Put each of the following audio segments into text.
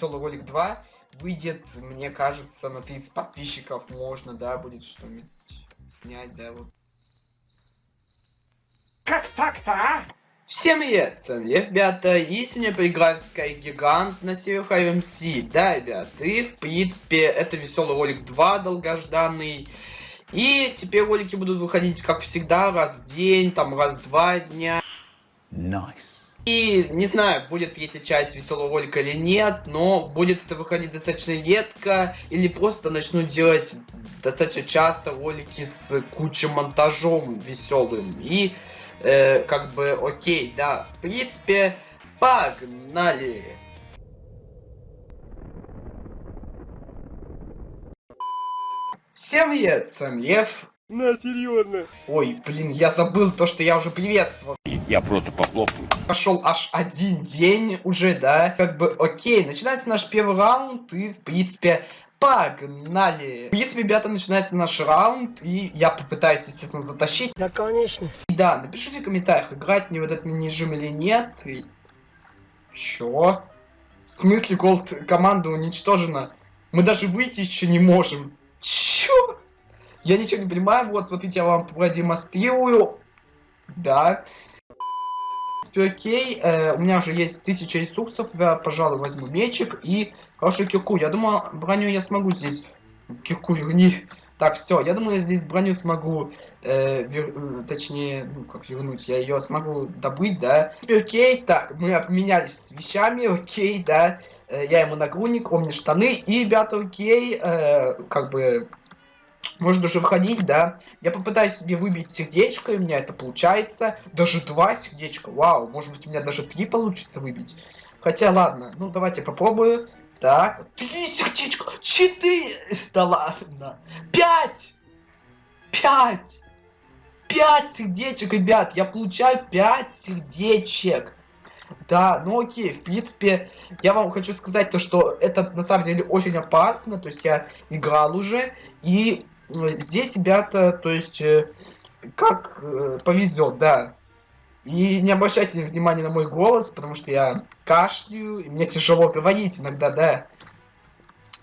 веселый ролик 2 выйдет, мне кажется, на 30 подписчиков можно, да, будет что-нибудь снять, да, вот. Как так-то, а? Всем привет, с вами ребята, и сегодня поиграем в Sky Гигант на сервере MC. Да, ребят, и в принципе это веселый ролик 2 долгожданный. И теперь ролики будут выходить, как всегда, раз в день, там раз в два дня. Nice. И не знаю, будет третья часть веселого ролика или нет, но будет это выходить достаточно редко, или просто начну делать достаточно часто ролики с кучей монтажом веселым. И э, как бы окей, да, в принципе, погнали! Всем привет, с вами Лев. На, серьезно. Ой, блин, я забыл то, что я уже приветствовал. Я просто похлопаю. Пошел аж один день уже, да? Как бы, окей, начинается наш первый раунд, и, в принципе, погнали. В принципе, ребята, начинается наш раунд, и я попытаюсь, естественно, затащить. Да, конечно. И да, напишите в комментариях, играть мне в этот мини-режим или нет. И... Чё? В смысле, голд команда уничтожена? Мы даже выйти еще не можем. Чё? Я ничего не понимаю. Вот, смотрите, я вам продемонстрирую. Да. Принципе, окей. Э, у меня уже есть тысяча ресурсов. Я, пожалуй, возьму мечик и хороший кирку. Я думаю, броню я смогу здесь... Кирку верни. Так, все, я думаю, здесь броню смогу, э, вер... э, точнее, ну, как вернуть, я ее смогу добыть, да. Окей, так, мы обменялись вещами, окей, да. Э, я ему нагрудник, он мне штаны, и, ребята, окей, э, как бы, можно уже входить, да. Я попытаюсь себе выбить сердечко, и у меня это получается. Даже два сердечка, вау, может быть, у меня даже три получится выбить. Хотя, ладно, ну, давайте попробую. Так, три сердечка, четыре, да ладно, пять, пять, пять сердечек, ребят, я получаю пять сердечек. Да, ну окей, в принципе, я вам хочу сказать то, что это на самом деле очень опасно, то есть я играл уже, и э, здесь, ребята, то есть, э, как э, повезет, да. И не обращайте внимания на мой голос, потому что я кашляю, и мне тяжело говорить иногда, да.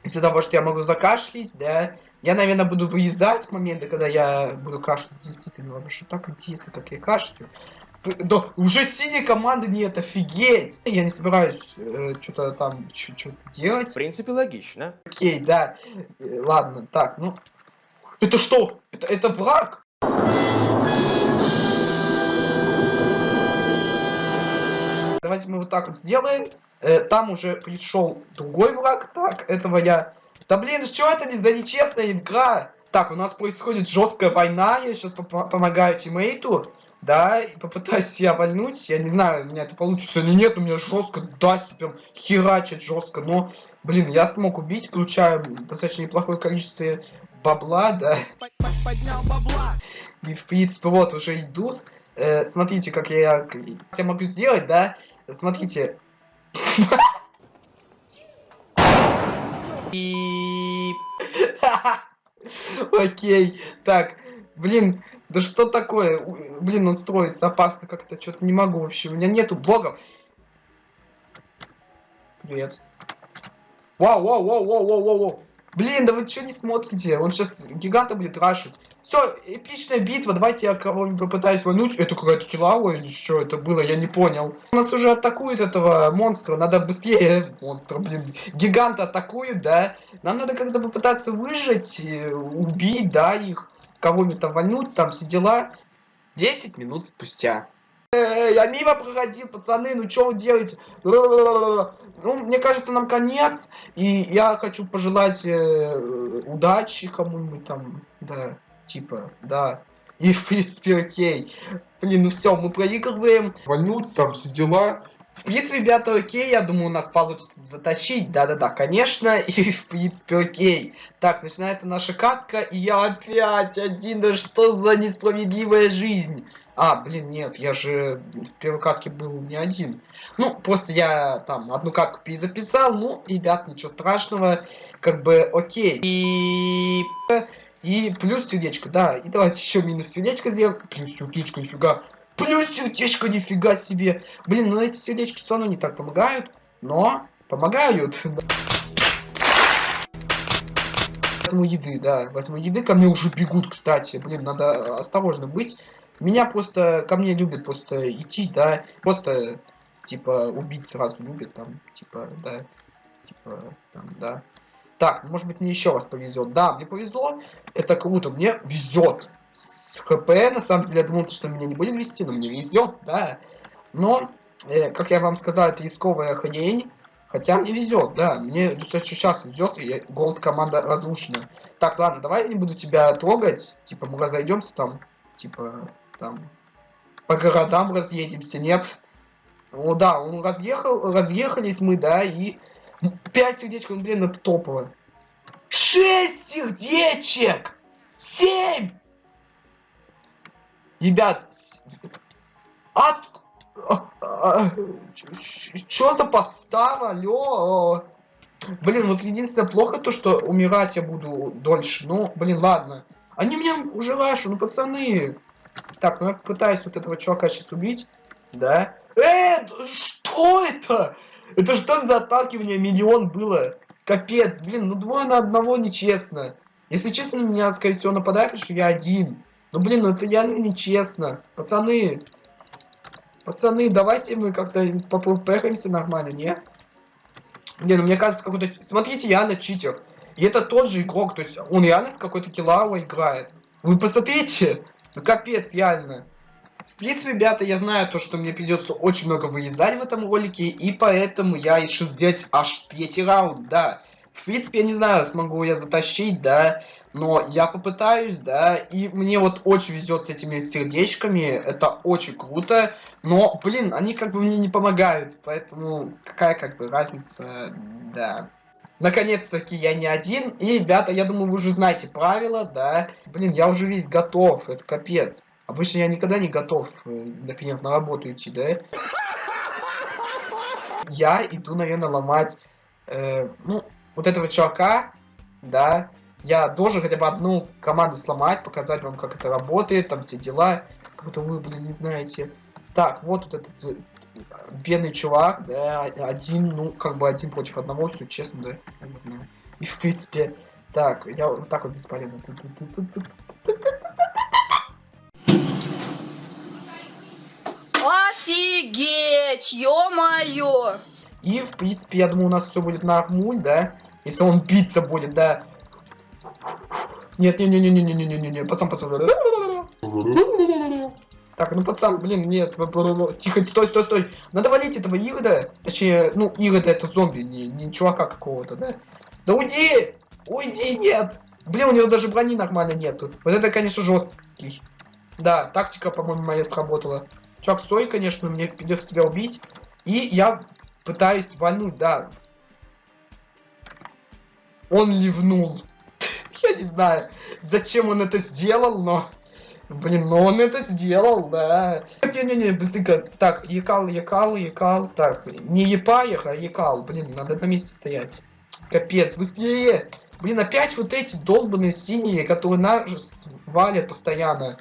Из-за того, что я могу закашлять, да. Я, наверное, буду вырезать моменты, когда я буду кашлять. Действительно, вообще так интересно, как я кашляю. Да, уже синей команды нет, офигеть! Я не собираюсь э, что-то там, что-то делать. В принципе, логично. Окей, да. Э, ладно, так, ну... Это что? Это, это враг? Давайте мы вот так вот сделаем. Э, там уже пришел другой враг. Так, этого я... Да блин, что это не за нечестная игра? Так, у нас происходит жесткая война. Я сейчас пом помогаю тиммейту. Да, и попытаюсь себя вольнуть. Я не знаю, у меня это получится или нет. У меня жестко, да, прям херачит жестко. Но, блин, я смог убить. Получаю достаточно неплохое количество бабла, да. Поднял бабла. И, в принципе, вот уже идут. Э, смотрите, как я, как я могу сделать, да. Смотрите. И... Окей, так, блин, да что такое? Блин, он строится опасно как-то, что-то не могу вообще. У меня нету блогов. Привет. Вау, вау, вау, вау, вау, вау, вау. Блин, да вы что не смотрите? Он сейчас гиганта будет рашить. Все, эпичная битва. Давайте я кого-нибудь попытаюсь войнуть. Это какая-то килава или что это было? Я не понял. У нас уже атакуют этого монстра. Надо быстрее... Монстра, блин. Гиганта атакуют, да? Нам надо как-то попытаться выжить, э, убить, да, их. Кого-нибудь там вольнуть, там все дела. 10 минут спустя. Э, я мимо проходил, пацаны, ну что вы делаете? Ну, мне кажется, нам конец. И я хочу пожелать э, удачи кому-нибудь там, да типа, да. И, в принципе, окей. Блин, ну все, мы проигрываем. Вольнуть, там все дела. В принципе, ребята, окей, я думаю, у нас получится затащить. Да-да-да, конечно, и в принципе, окей. Так, начинается наша катка, и я опять один, да что за несправедливая жизнь. А, блин, нет, я же в первой катке был не один. Ну, просто я там одну катку перезаписал, ну, ребят, ничего страшного, как бы, окей. И... И плюс сердечко, да. И давайте еще минус сердечко сделаем. Плюс сердечко, нифига. Плюс сердечко, нифига себе. Блин, ну эти сердечки все равно не так помогают. Но помогают. Возьму еды, да, возьму еды, ко мне уже бегут, кстати. Блин, надо осторожно быть. Меня просто, ко мне любят просто идти, да, просто, типа, убить сразу любят, там, типа, да, типа, там, да. Так, может быть, мне еще раз повезет. Да, мне повезло, это круто, мне везет. С ХП, на самом деле, я думал, что меня не будет вести, но мне везет, да. Но, э, как я вам сказал, это рисковая хрень. Хотя мне везет, да, мне достаточно сейчас везет, и голд команда разрушена. Так, ладно, давай я не буду тебя трогать, типа мы разойдемся там, типа там по городам разъедемся, нет? Ну да, он разъехал, разъехались мы, да, и 5 сердечек, ну, блин, это топово. 6 сердечек! 7! Ребят, от... Чё за подстава, алё? Блин, вот единственное плохо то, что умирать я буду дольше. Ну, блин, ладно. Они меня уже вашу, ну пацаны. Так, ну я пытаюсь вот этого чувака сейчас убить. Да. Э, что это? Это что за отталкивание миллион было? Капец, блин, ну двое на одного нечестно. Если честно, меня, скорее всего, нападают, что я один. Ну, блин, ну это реально нечестно. Пацаны, Пацаны, давайте мы как-то попрыгаемся нормально, не? Не, ну мне кажется, какой-то... Смотрите, я на читер. И это тот же игрок, то есть он реально с какой-то килауа играет. Вы посмотрите, ну капец, реально. В принципе, ребята, я знаю то, что мне придется очень много вырезать в этом ролике, и поэтому я решил сделать аж третий раунд, да. В принципе, я не знаю, смогу я затащить, да, но я попытаюсь, да, и мне вот очень везет с этими сердечками, это очень круто, но, блин, они как бы мне не помогают, поэтому какая как бы разница, да. Наконец-таки я не один, и, ребята, я думаю, вы уже знаете правила, да, блин, я уже весь готов, это капец. Обычно я никогда не готов, э, например, на работу идти, да. Я иду, наверное, ломать, э, ну, вот этого чувака, да, я должен хотя бы одну команду сломать, показать вам, как это работает, там все дела. Как будто вы, блин, не знаете. Так, вот вот этот э, бедный чувак, да, один, ну, как бы один против одного, все честно, да. И, в принципе, так, я вот так вот бесполезно. Офигеть, ё-моё! И, в принципе, я думаю, у нас все будет нормуль, да? Если он биться будет, да. Нет, не, не, не, не, не, не, не, не, не, пацан, пацан. Так, ну пацан, блин, нет, тихо, стой, стой, стой. Надо валить этого Игода. Точнее, ну, Игода это зомби, не, не чувака какого-то, да? Да уйди! Уйди, нет! Блин, у него даже брони нормально нету. Вот это, конечно, жесткий. Да, тактика, по-моему, моя сработала. Чувак, стой, конечно, мне придется тебя убить. И я пытаюсь вальнуть, да. Он ливнул. Я не знаю, зачем он это сделал, но... Блин, но он это сделал, да. Не-не-не, быстренько. Так, якал, якал, якал. Так, не епаях, а якал. Блин, надо на месте стоять. Капец, быстрее. Блин, опять вот эти долбанные синие, которые нас валят постоянно.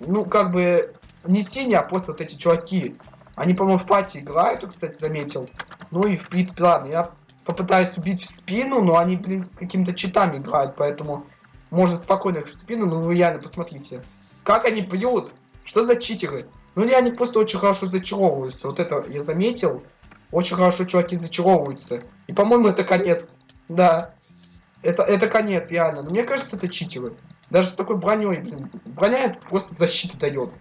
Ну, как бы, не синие, а просто вот эти чуваки. Они, по-моему, в пати играют, кстати, заметил. Ну и, в принципе, ладно, я попытаюсь убить в спину, но они, блин, с какими-то читами играют, поэтому можно спокойно в спину, но вы реально посмотрите. Как они бьют? Что за читеры? Ну, или они просто очень хорошо зачаровываются. Вот это я заметил. Очень хорошо чуваки зачаровываются. И, по-моему, это конец. Да. Это, это конец, реально. Но мне кажется, это читеры. Даже с такой броней, блин. Броня просто защиту дает.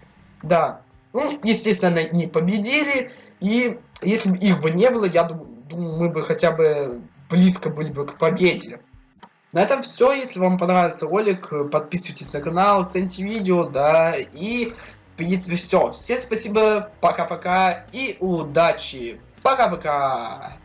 Да. Ну, естественно, не победили. И если бы их бы не было, я думаю, думаю, мы бы хотя бы близко были бы к победе. На этом все. Если вам понравился ролик, подписывайтесь на канал, цените видео, да, и в принципе все. Всем спасибо, пока-пока и удачи. Пока-пока.